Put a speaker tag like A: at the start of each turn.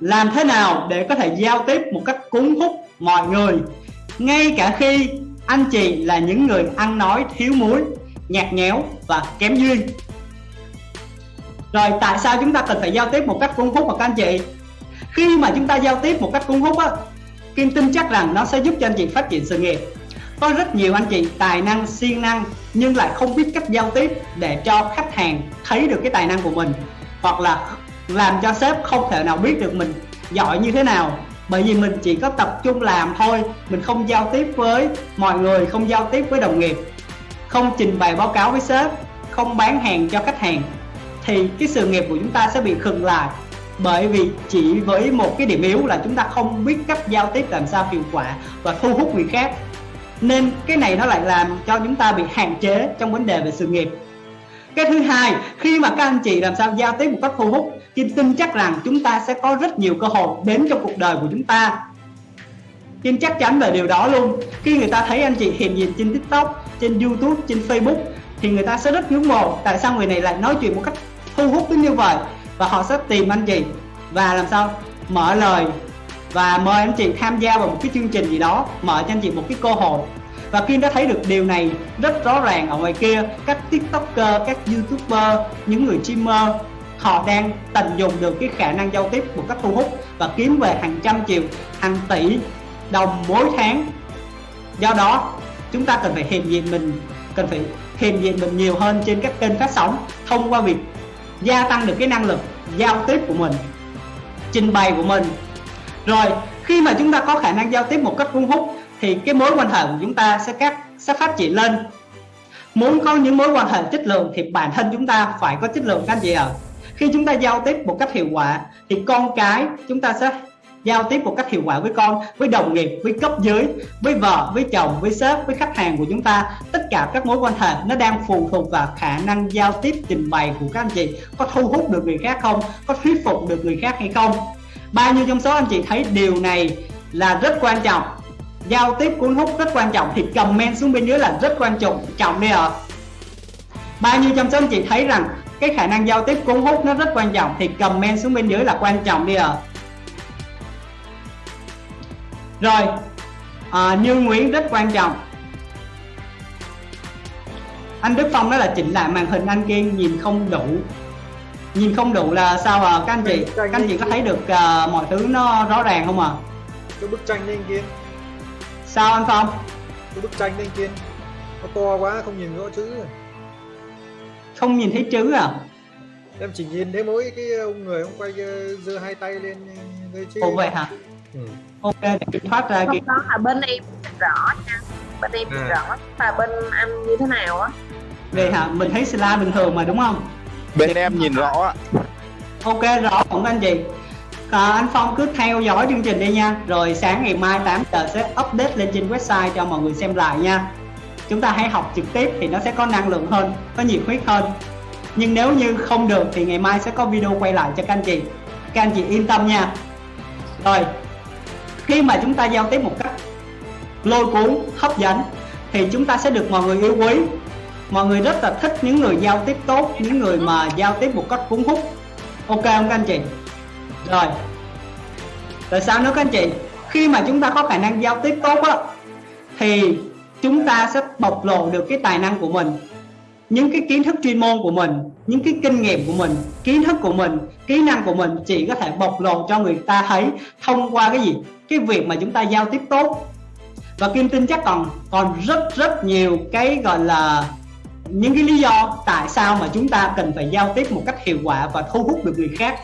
A: làm thế nào để có thể giao tiếp một cách cuốn hút mọi người? Ngay cả khi anh chị là những người ăn nói thiếu muối, nhạt nhẽo và kém duyên. Rồi tại sao chúng ta cần phải giao tiếp một cách cuốn hút và các anh chị? Khi mà chúng ta giao tiếp một cách cuốn hút á, Kim tin chắc rằng nó sẽ giúp cho anh chị phát triển sự nghiệp. Có rất nhiều anh chị tài năng, siêng năng, nhưng lại không biết cách giao tiếp để cho khách hàng thấy được cái tài năng của mình, hoặc là làm cho sếp không thể nào biết được mình giỏi như thế nào. Bởi vì mình chỉ có tập trung làm thôi, mình không giao tiếp với mọi người, không giao tiếp với đồng nghiệp, không trình bày báo cáo với sếp, không bán hàng cho khách hàng, thì cái sự nghiệp của chúng ta sẽ bị khựng lại. Bởi vì chỉ với một cái điểm yếu là chúng ta không biết cách giao tiếp làm sao hiệu quả và thu hút người khác. Nên cái này nó lại làm cho chúng ta bị hạn chế trong vấn đề về sự nghiệp cái thứ hai khi mà các anh chị làm sao giao tiếp một cách thu hút Kim tin chắc rằng chúng ta sẽ có rất nhiều cơ hội đến trong cuộc đời của chúng ta. Kim chắc chắn về điều đó luôn. Khi người ta thấy anh chị hiện diện trên TikTok, trên YouTube, trên Facebook Thì người ta sẽ rất ngưỡng mộ Tại sao người này lại nói chuyện một cách thu hút đến như vậy Và họ sẽ tìm anh chị Và làm sao mở lời Và mời anh chị tham gia vào một cái chương trình gì đó Mở cho anh chị một cái cơ hội và Kim đã thấy được điều này rất rõ ràng ở ngoài kia các tiktoker, các youtuber, những người streamer họ đang tận dụng được cái khả năng giao tiếp một cách thu hút và kiếm về hàng trăm triệu, hàng tỷ đồng mỗi tháng. Do đó chúng ta cần phải hiện diện mình cần phải hiện diện mình nhiều hơn trên các kênh phát sóng thông qua việc gia tăng được cái năng lực giao tiếp của mình trình bày của mình. Rồi khi mà chúng ta có khả năng giao tiếp một cách thu hút thì cái mối quan hệ của chúng ta sẽ các sẽ phát triển lên. Muốn có những mối quan hệ chất lượng thì bản thân chúng ta phải có chất lượng, các anh chị ạ. À. khi chúng ta giao tiếp một cách hiệu quả thì con cái chúng ta sẽ giao tiếp một cách hiệu quả với con, với đồng nghiệp, với cấp dưới, với vợ, với chồng, với sếp, với khách hàng của chúng ta. Tất cả các mối quan hệ nó đang phụ thuộc vào khả năng giao tiếp, trình bày của các anh chị. Có thu hút được người khác không? Có thuyết phục được người khác hay không? Bao nhiêu trong số anh chị thấy điều này là rất quan trọng giao tiếp cuốn hút rất quan trọng thì comment xuống bên dưới là rất quan trọng. Trọng đi ạ. Bao nhiêu trong số anh chị thấy rằng cái khả năng giao tiếp cuốn hút nó rất quan trọng thì comment xuống bên dưới là quan trọng đi ạ. Rồi à, như Nguyễn rất quan trọng. Anh Đức Phong nói là chỉnh lại màn hình anh Kiên nhìn không đủ. Nhìn không đủ là sao à các anh chị các anh chị có thấy được uh, mọi thứ nó rõ ràng không à
B: cái bức tranh lên Kiên
A: sao anh Phong?
B: Cái bức tranh lên Kiên nó to quá không nhìn rõ chữ.
A: Không nhìn thấy chữ à?
B: Em chỉ nhìn thấy mỗi cái ông người ông quay giơ hai tay lên
A: cái chữ Ồ vậy hả? Ừ. ok để kiểm thoát ra
C: cái đó là bên em rõ nha. Bên em à. rõ và bên anh như thế nào á?
A: Vậy hả? Mình thấy slide bình thường mà đúng không?
D: Bên em nhìn rõ ạ.
A: Ok rõ không anh chị à, anh Phong cứ theo dõi chương trình đi nha. Rồi sáng ngày mai 8 giờ sẽ update lên trên website cho mọi người xem lại nha. Chúng ta hãy học trực tiếp thì nó sẽ có năng lượng hơn có nhiệt huyết hơn. Nhưng nếu như không được thì ngày mai sẽ có video quay lại cho các anh chị. Các anh chị yên tâm nha. Rồi khi mà chúng ta giao tiếp một cách lôi cuốn hấp dẫn thì chúng ta sẽ được mọi người yêu quý. Mọi người rất là thích những người giao tiếp tốt những người mà giao tiếp một cách cuốn hút. Ok không các anh chị? Rồi. Rồi sao nữa các anh chị? Khi mà chúng ta có khả năng giao tiếp tốt á, thì chúng ta sẽ bộc lộ được cái tài năng của mình, những cái kiến thức chuyên môn của mình, những cái kinh nghiệm của mình, kiến thức của mình, kỹ năng của mình chỉ có thể bộc lộ cho người ta thấy thông qua cái gì? Cái việc mà chúng ta giao tiếp tốt. Và kim tin chắc còn còn rất rất nhiều cái gọi là những cái lý do tại sao mà chúng ta cần phải giao tiếp một cách hiệu quả và thu hút được người khác.